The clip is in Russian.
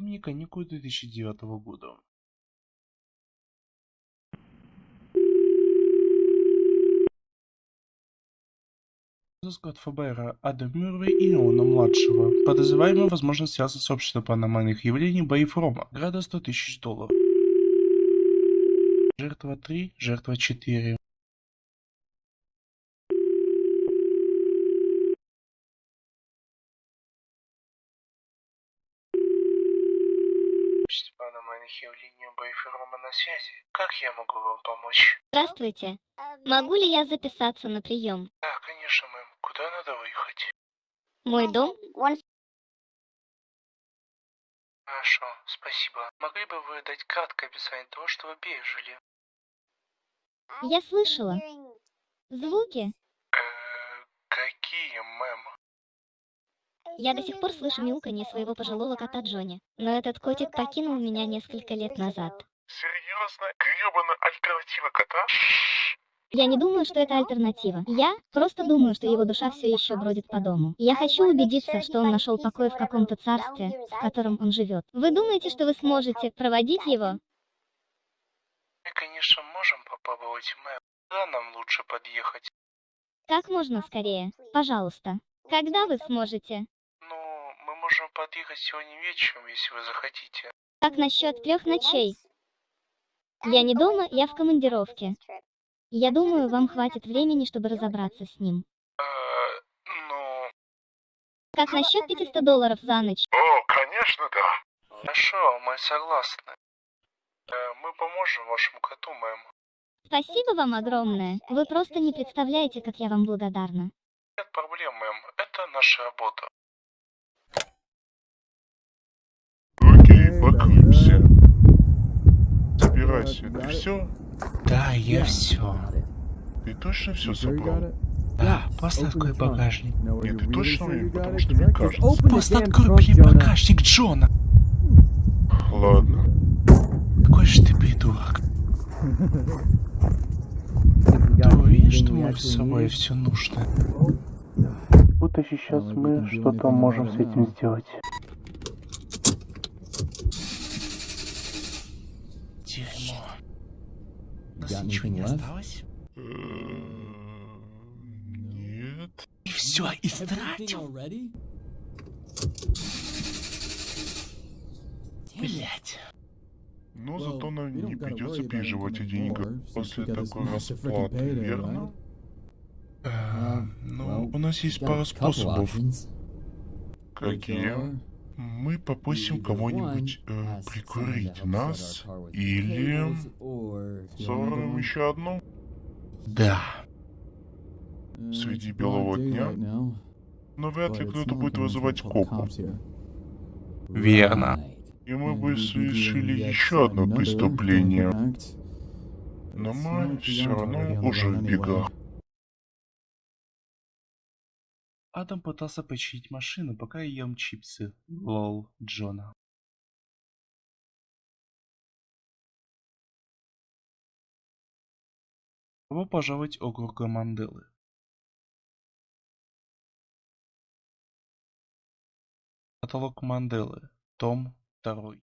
Зимние каникулы 2009 года. Розыск от ФБР Ада Мюррей и Иона-младшего. Подозреваемый, возможно, связан с обществом паранормальных явлений Боев Рома. Града 100 тысяч долларов. Жертва 3, жертва 4. Общество паранормальных явлений Боев Рома на связи. Как я могу вам помочь? Здравствуйте. Могу ли я записаться на прием? Да, конечно, мэм. Куда надо выехать? Мой дом? Хорошо, спасибо. Могли бы вы дать краткое описание того, что вы пережили? Я слышала. Звуки? Э, какие, мэм? Я до сих пор слышу мяуканье своего пожилого кота Джонни. Но этот котик покинул меня несколько лет назад. Серьезно? Гребаная альтернатива кота? Я не думаю, что это альтернатива. Я просто думаю, что его душа все еще бродит по дому. Я хочу убедиться, что он нашел покой в каком-то царстве, в котором он живет. Вы думаете, что вы сможете проводить его? Мы, конечно, можем попробовать, мэм. Куда нам лучше подъехать? Как можно скорее. Пожалуйста. Когда вы сможете? Подъехать сегодня вечером, если вы захотите. Как насчет трех ночей? Я не дома, я в командировке. Я думаю, вам хватит времени, чтобы разобраться с ним. Э, ну... Как насчет 500 долларов за ночь? О, конечно, да. Хорошо, мы согласны. Э, мы поможем вашему коту, мэм. Спасибо вам огромное. Вы просто не представляете, как я вам благодарна. Нет проблем, мэм. Это наша работа. Покрылся. Собирайся. Ты все? Да, я все. Ты точно все собрал? Да, просто открой багажник. Нет, ты точно уверен? Потому что мне кажется. Просто открой, блин, багажник Джона. Ладно. Какой же ты придурок. Ты уверен, что можешь с собой все нужно? Будто сейчас мы что-то можем с этим сделать. Дерьмо. У нас ничего не осталось? Нет. И все, истратил? Блять. Но зато нам не придется переживать о деньгах после такой расплаты, верно? Э, ну, у нас есть пара способов. Какие? Мы попросим кого-нибудь э, прикурить нас или взорвем еще одну Да. среди белого дня. Но вряд ли кто-то будет вызывать копов. Верно. И мы бы совершили еще одно преступление. Но мы все равно уже в бегах. Адам пытался починить машину, пока ем чипсы. Лол, Джона. Добро пожаловать в Манделы. Каталог Манделы. Том 2.